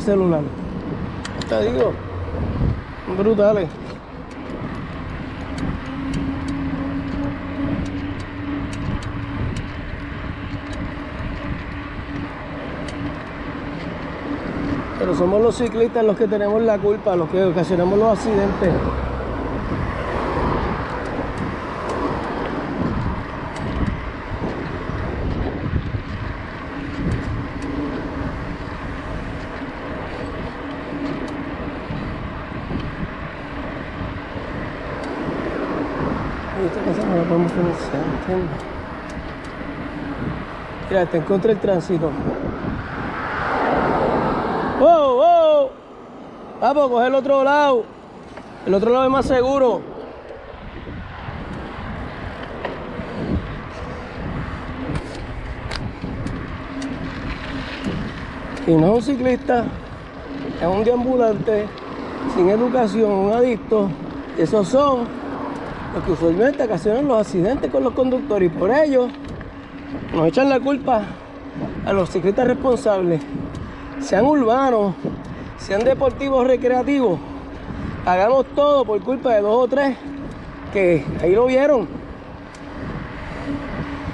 celular. Te digo, brutales. Pero somos los ciclistas los que tenemos la culpa, los que ocasionamos los accidentes. No la podemos ¿entiendes? Mira, te encontré el tránsito. ¡Wow, wow! Vamos, coger el otro lado. El otro lado es más seguro. Y no es un ciclista, es un deambulante, sin educación, un adicto. Esos son los que usualmente ocasionan los accidentes con los conductores y por ello nos echan la culpa a los ciclistas responsables sean urbanos, sean deportivos recreativos, hagamos todo por culpa de dos o tres que ahí lo vieron.